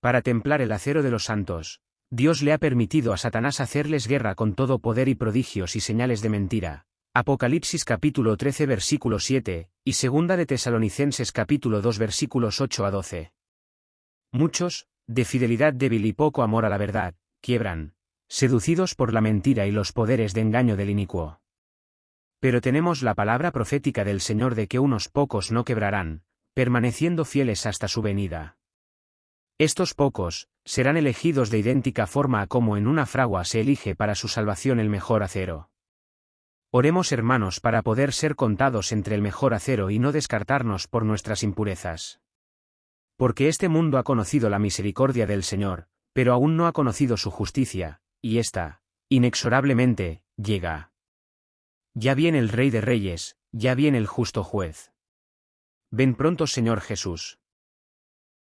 Para templar el acero de los santos, Dios le ha permitido a Satanás hacerles guerra con todo poder y prodigios y señales de mentira. Apocalipsis capítulo 13 versículo 7, y segunda de Tesalonicenses capítulo 2 versículos 8 a 12. Muchos, de fidelidad débil y poco amor a la verdad, quiebran, seducidos por la mentira y los poderes de engaño del inicuo. Pero tenemos la palabra profética del Señor de que unos pocos no quebrarán, permaneciendo fieles hasta su venida. Estos pocos, serán elegidos de idéntica forma a como en una fragua se elige para su salvación el mejor acero. Oremos hermanos para poder ser contados entre el mejor acero y no descartarnos por nuestras impurezas. Porque este mundo ha conocido la misericordia del Señor, pero aún no ha conocido su justicia, y ésta, inexorablemente, llega. Ya viene el Rey de Reyes, ya viene el justo juez. Ven pronto Señor Jesús.